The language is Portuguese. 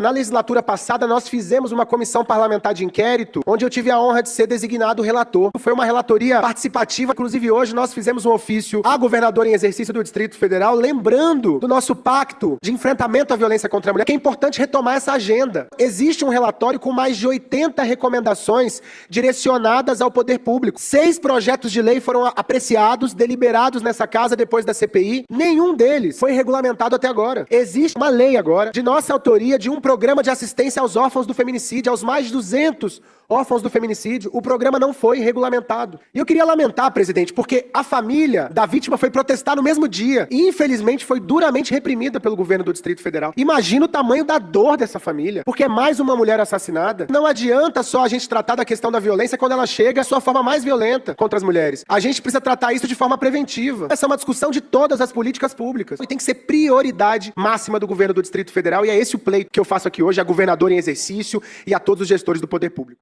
Na legislatura passada, nós fizemos uma comissão parlamentar de inquérito, onde eu tive a honra de ser designado relator. Foi uma relatoria participativa, inclusive hoje nós fizemos um ofício à governadora em exercício do Distrito Federal, lembrando do nosso pacto de enfrentamento à violência contra a mulher, que é importante retomar essa agenda. Existe um relatório com mais de 80 recomendações direcionadas ao poder público. Seis projetos de lei foram apreciados, deliberados nessa casa depois da CPI. Nenhum deles foi regulamentado até agora. Existe uma lei agora, de nossa autoria, de um programa de assistência aos órfãos do feminicídio, aos mais de 200 órfãos do feminicídio, o programa não foi regulamentado. E eu queria lamentar, presidente, porque a família da vítima foi protestar no mesmo dia e, infelizmente, foi duramente reprimida pelo governo do Distrito Federal. Imagina o tamanho da dor dessa família, porque é mais uma mulher assassinada. Não adianta só a gente tratar da questão da violência quando ela chega à sua forma mais violenta contra as mulheres. A gente precisa tratar isso de forma preventiva. Essa é uma discussão de todas as políticas públicas. E tem que ser prioridade máxima do governo do Distrito Federal, e é esse o pleito que eu faço aqui hoje, a governadora em exercício e a todos os gestores do poder público.